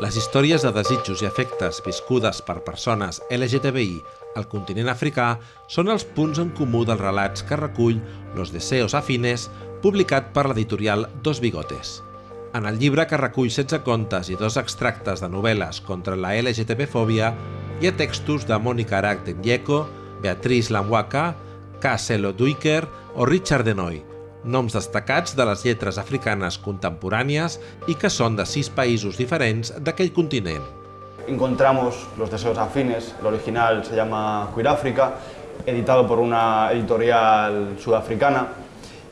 Les històries de desitjos i afectes viscudes per persones LGTBI al continent africà són els punts en comú dels relats que recull Los deseos afines, publicat per l'editorial Dos Bigotes. En el llibre que recull 16 contes i dos extractes de novel·les contra la LGTB-fòbia hi ha textos de Mònica Arac Nyeko, Beatriz Lamwaka, K. Duiker o Richard Denoy, noms destacats de les lletres africanes contemporànies i que són de sis països diferents d'aquell continent. Encontramos Los Deseos Afines, el original se llama Queer África, editado por una editorial sudafricana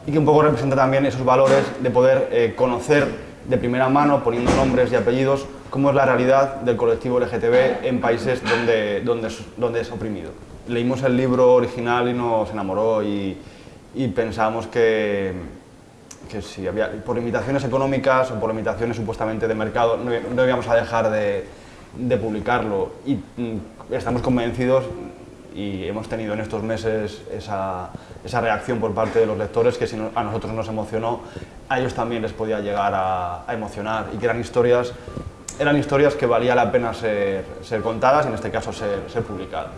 y que un poco representa también esos valores de poder eh, conocer de primera mano, poniendo nombres y apellidos, cómo es la realidad del colectivo LGTB en países donde, donde, donde es oprimido. Leímos el libro original y nos enamoró y, y pensamos que, que si había, por limitaciones económicas o por limitaciones supuestamente de mercado no, no íbamos a dejar de, de publicarlo y mm, estamos convencidos y hemos tenido en estos meses esa, esa, reacción por parte de los lectores que si a nosotros nos emocionó, a ellos también les podía llegar a, emocionar y que eran historias, eran historias que valía la pena ser, ser contadas y en este caso ser publicadas.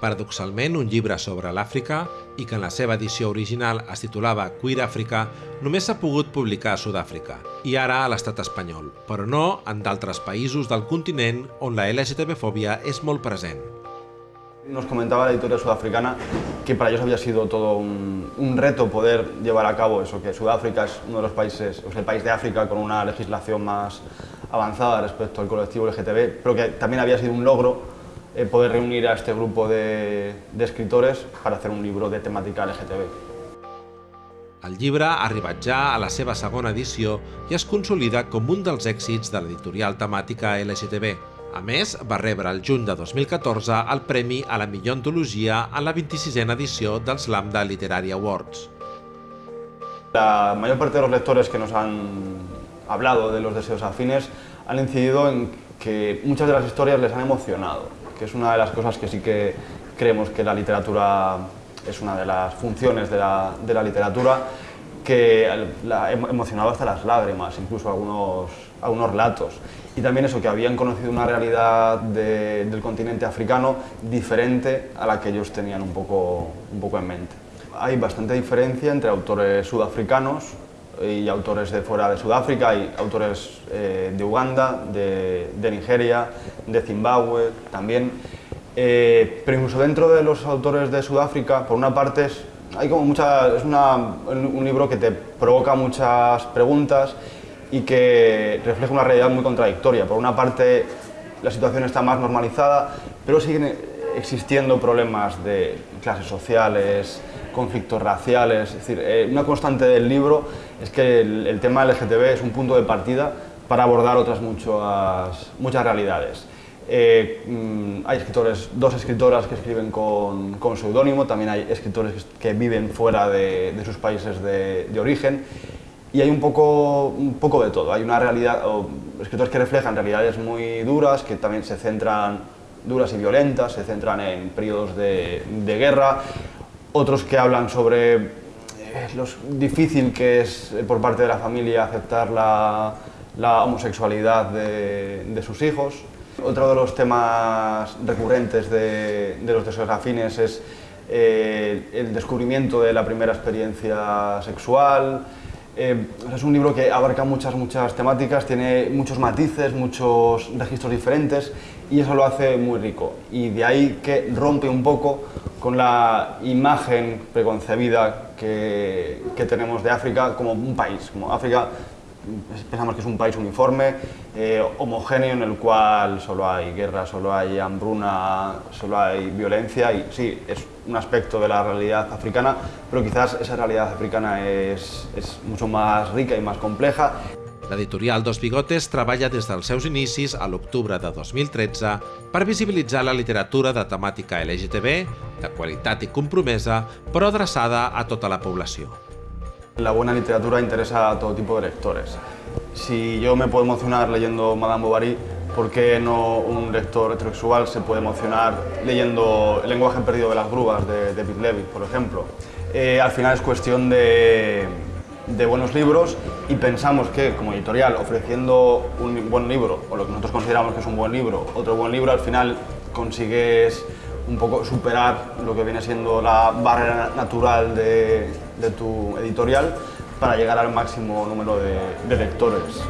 Paradoxalment, un llibre sobre l'Àfrica i que en la seva edició original es titulava Queer Àfrica només s'ha pogut publicar a Sud-àfrica i ara a l'estat espanyol, però no en d'altres països del continent on la LGTB-fòbia és molt present. Nos comentaba la editorial sudafricana que para ellos había sido todo un, un, reto poder llevar a cabo eso, que Sudáfrica es uno de los países, o sea, el país de África con una legislación más avanzada respecto al colectivo LGTB, pero que también había sido un logro eh, poder reunir a este grupo de, de escritores para hacer un libro de temática LGTB. El llibre ha arribat ja a la seva segona edició i es consolida com un dels èxits de l'editorial temàtica LGTB. A més, va rebre el juny de 2014 el Premi a la millor antologia en la 26a edició dels Lambda Literary Awards. La mayor parte de los lectores que nos han hablado de los deseos afines han incidido en que muchas de las historias les han emocionado, que es una de las cosas que sí que creemos que la literatura es una de las funciones de la, de la literatura, que la ha emocionado hasta las lágrimas, incluso algunos, algunos relatos. Y también eso, que habían conocido una realidad de, del continente africano diferente a la que ellos tenían un poco, un poco en mente. Hay bastante diferencia entre autores sudafricanos y autores de fuera de Sudáfrica, hay autores eh, de Uganda, de, Nigeria, de Zimbabue también. Eh, pero incluso dentro de los autores de Sudáfrica, por una parte, es, hay como mucha, es un libro que te provoca muchas preguntas y que refleja una realidad muy contradictoria. Por una parte, la situación está más normalizada, pero siguen existiendo problemas de clases sociales, conflictos raciales, es decir, eh, una constante del libro es que el, el, tema LGTB es un punto de partida para abordar otras muchas, muchas realidades. Eh, mmm, hay escritores, dos escritoras que escriben con, con seudónimo, también hay escritores que viven fuera de, sus países de, origen y hay un poco, un poco de todo. Hay una realidad, o escritores que reflejan realidades muy duras, que también se centran, duras y violentas, se centran en periodos de guerra, otros que hablan sobre eh, lo difícil que es eh, por parte de la familia aceptar la, la homosexualidad de, de, sus hijos. Otro de los temas recurrentes de, de los deseos afines es eh, el descubrimiento de la primera experiencia sexual. Eh, es un libro que abarca muchas, muchas temáticas, tiene muchos matices, muchos registros diferentes y eso lo hace muy rico. Y de ahí que rompe un poco con la imagen preconcebida que, que, tenemos de África como un país. Como África pensamos que es un país uniforme, eh, homogéneo, en el cual solo hay guerra, solo hay hambruna, solo hay violencia y sí, es un aspecto de la realidad africana, però quizás esa realidad africana és, és mucho más rica i más compleja. L'editorial Dos Bigotes treballa des dels seus inicis a l'octubre de 2013 per visibilitzar la literatura de temàtica LGTB, de qualitat i compromesa, però adreçada a tota la població. La buena literatura interesa a todo tipo de lectores. Si yo me puedo emocionar leyendo Madame Bovary, ¿por qué no un lector heterosexual se puede emocionar leyendo El lenguaje perdido de las grúas de David Levitt, por ejemplo? Eh, al final es cuestión de, de buenos libros y pensamos que como editorial ofreciendo un buen libro o lo que nosotros consideramos que es un buen libro, otro buen libro al final consigues un poco superar lo que viene siendo la barrera natural de, de tu editorial para llegar al máximo número de, lectores.